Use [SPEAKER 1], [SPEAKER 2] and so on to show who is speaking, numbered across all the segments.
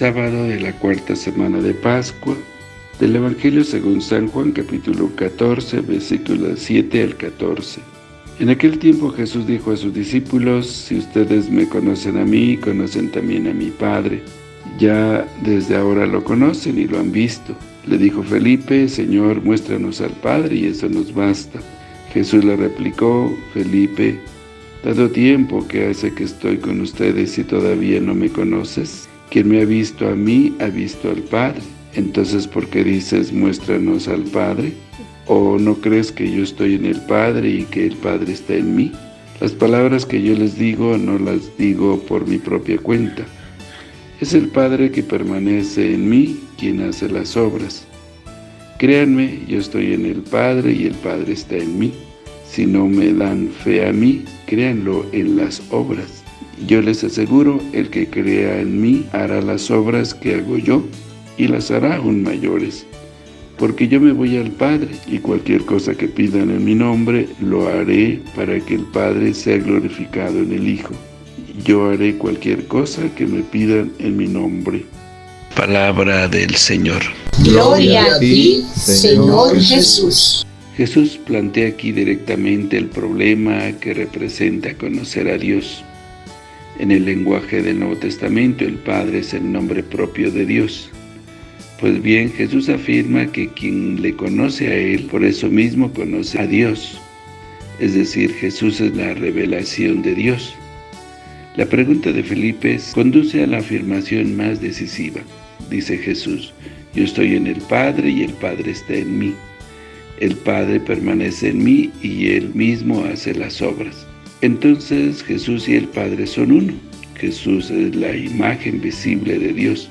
[SPEAKER 1] sábado de la cuarta semana de Pascua, del Evangelio según San Juan, capítulo 14, versículos 7 al 14. En aquel tiempo Jesús dijo a sus discípulos, Si ustedes me conocen a mí, conocen también a mi Padre. Ya desde ahora lo conocen y lo han visto. Le dijo Felipe, Señor, muéstranos al Padre y eso nos basta. Jesús le replicó, Felipe, dado tiempo que hace que estoy con ustedes y todavía no me conoces, quien me ha visto a mí, ha visto al Padre. Entonces, ¿por qué dices, muéstranos al Padre? ¿O no crees que yo estoy en el Padre y que el Padre está en mí? Las palabras que yo les digo, no las digo por mi propia cuenta. Es el Padre que permanece en mí, quien hace las obras. Créanme, yo estoy en el Padre y el Padre está en mí. Si no me dan fe a mí, créanlo en las obras. Yo les aseguro, el que crea en mí hará las obras que hago yo, y las hará aún mayores. Porque yo me voy al Padre, y cualquier cosa que pidan en mi nombre, lo haré para que el Padre sea glorificado en el Hijo. Yo haré cualquier cosa que me pidan en mi nombre. Palabra del Señor.
[SPEAKER 2] Gloria a ti, Señor Jesús.
[SPEAKER 1] Jesús plantea aquí directamente el problema que representa conocer a Dios. En el lenguaje del Nuevo Testamento, el Padre es el nombre propio de Dios. Pues bien, Jesús afirma que quien le conoce a Él, por eso mismo conoce a Dios. Es decir, Jesús es la revelación de Dios. La pregunta de Felipe conduce a la afirmación más decisiva. Dice Jesús, yo estoy en el Padre y el Padre está en mí. El Padre permanece en mí y Él mismo hace las obras. Entonces Jesús y el Padre son uno. Jesús es la imagen visible de Dios.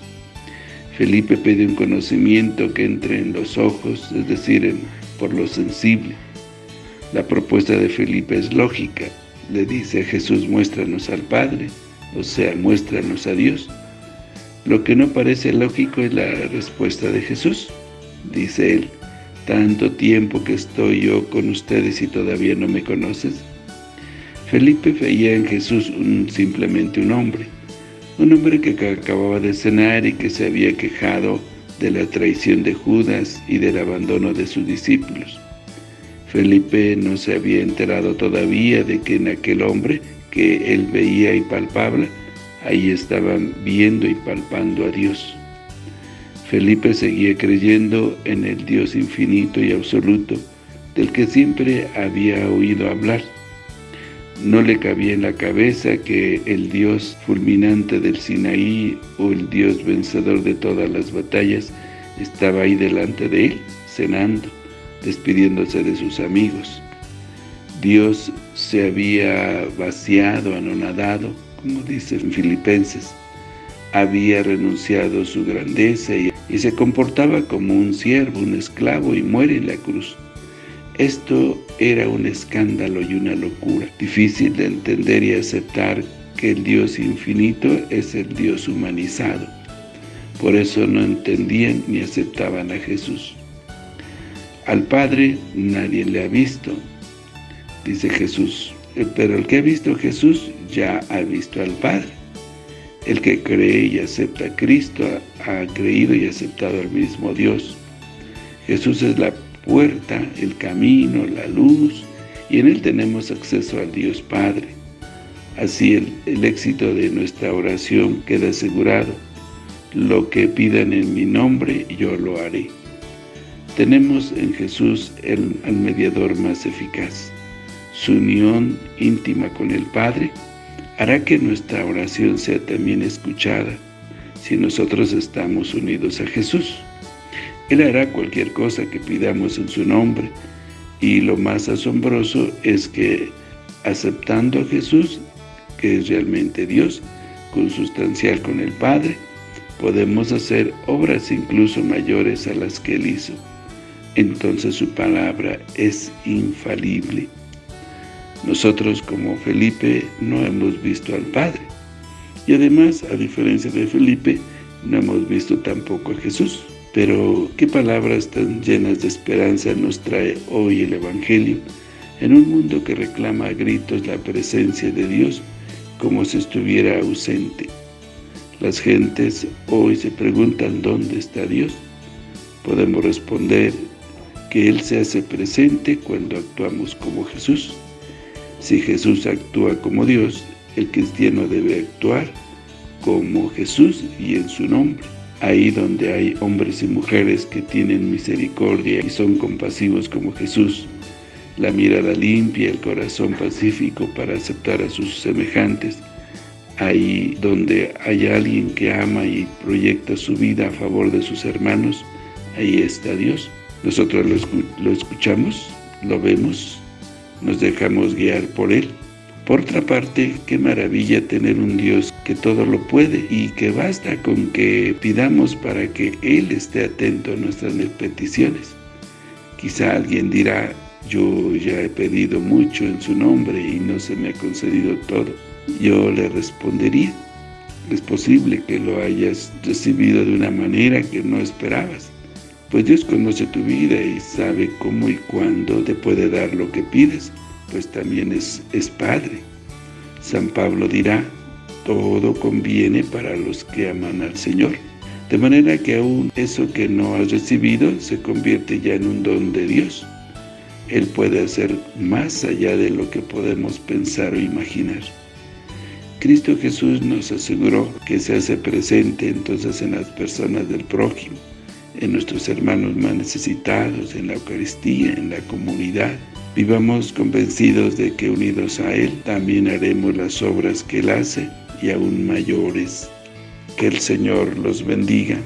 [SPEAKER 1] Felipe pide un conocimiento que entre en los ojos, es decir, por lo sensible. La propuesta de Felipe es lógica. Le dice a Jesús, muéstranos al Padre, o sea, muéstranos a Dios. Lo que no parece lógico es la respuesta de Jesús. Dice él, tanto tiempo que estoy yo con ustedes y todavía no me conoces. Felipe veía en Jesús simplemente un hombre, un hombre que acababa de cenar y que se había quejado de la traición de Judas y del abandono de sus discípulos. Felipe no se había enterado todavía de que en aquel hombre que él veía y palpaba, ahí estaban viendo y palpando a Dios. Felipe seguía creyendo en el Dios infinito y absoluto, del que siempre había oído hablar, no le cabía en la cabeza que el Dios fulminante del Sinaí o el Dios vencedor de todas las batallas estaba ahí delante de él, cenando, despidiéndose de sus amigos. Dios se había vaciado, anonadado, como dicen Filipenses. Había renunciado a su grandeza y, se comportaba como un siervo, un esclavo y muere en la cruz. Esto era un escándalo y una locura, difícil de entender y aceptar que el Dios infinito es el Dios humanizado. Por eso no entendían ni aceptaban a Jesús. Al Padre nadie le ha visto, dice Jesús, pero el que ha visto a Jesús ya ha visto al Padre. El que cree y acepta a Cristo ha creído y aceptado al mismo Dios. Jesús es la puerta, el camino, la luz, y en Él tenemos acceso al Dios Padre. Así el, éxito de nuestra oración queda asegurado. Lo que pidan en mi nombre, yo lo haré. Tenemos en Jesús el mediador más eficaz. Su unión íntima con el Padre hará que nuestra oración sea también escuchada si nosotros estamos unidos a Jesús. Él hará cualquier cosa que pidamos en su nombre. Y lo más asombroso es que, aceptando a Jesús, que es realmente Dios, consustancial con el Padre, podemos hacer obras incluso mayores a las que Él hizo. Entonces su palabra es infalible. Nosotros como Felipe no hemos visto al Padre. Y además, a diferencia de Felipe, no hemos visto tampoco a Jesús. Pero qué palabras tan llenas de esperanza nos trae hoy el Evangelio en un mundo que reclama a gritos la presencia de Dios como si estuviera ausente. Las gentes hoy se preguntan dónde está Dios. Podemos responder que Él se hace presente cuando actuamos como Jesús. Si Jesús actúa como Dios, el cristiano debe actuar como Jesús y en su nombre. Ahí donde hay hombres y mujeres que tienen misericordia y son compasivos como Jesús, la mirada limpia, el corazón pacífico para aceptar a sus semejantes, ahí donde hay alguien que ama y proyecta su vida a favor de sus hermanos, ahí está Dios. Nosotros lo, escuchamos, lo vemos, nos dejamos guiar por Él. Por otra parte, qué maravilla tener un Dios que todo lo puede y que basta con que pidamos para que Él esté atento a nuestras peticiones. Quizá alguien dirá, yo ya he pedido mucho en su nombre y no se me ha concedido todo. Yo le respondería, es posible que lo hayas recibido de una manera que no esperabas. Pues Dios conoce tu vida y sabe cómo y cuándo te puede dar lo que pides, pues también es, es Padre. San Pablo dirá, todo conviene para los que aman al Señor. De manera que aún eso que no has recibido se convierte ya en un don de Dios. Él puede hacer más allá de lo que podemos pensar o imaginar. Cristo Jesús nos aseguró que se hace presente entonces en las personas del prójimo, en nuestros hermanos más necesitados, en la Eucaristía, en la comunidad. Vivamos convencidos de que unidos a Él también haremos las obras que Él hace y aún mayores. Que el Señor los bendiga.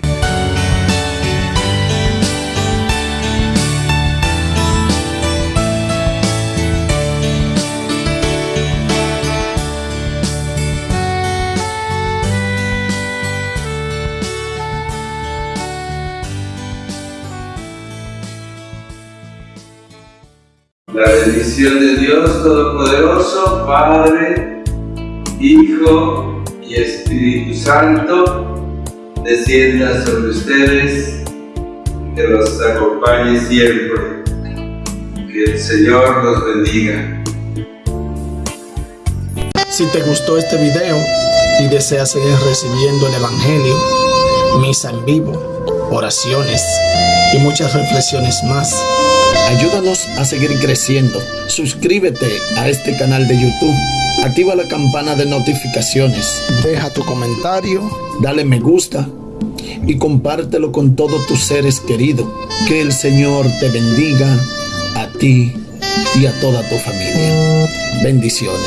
[SPEAKER 3] Bendición de Dios Todopoderoso, Padre, Hijo y Espíritu Santo, descienda sobre ustedes, que los acompañe siempre. Que el Señor los bendiga.
[SPEAKER 4] Si te gustó este video y deseas seguir recibiendo el Evangelio, misa en vivo, oraciones y muchas reflexiones más, Ayúdanos a seguir creciendo. Suscríbete a este canal de YouTube. Activa la campana de notificaciones. Deja tu comentario. Dale me gusta. Y compártelo con todos tus seres queridos. Que el Señor te bendiga a ti y a toda tu familia. Bendiciones.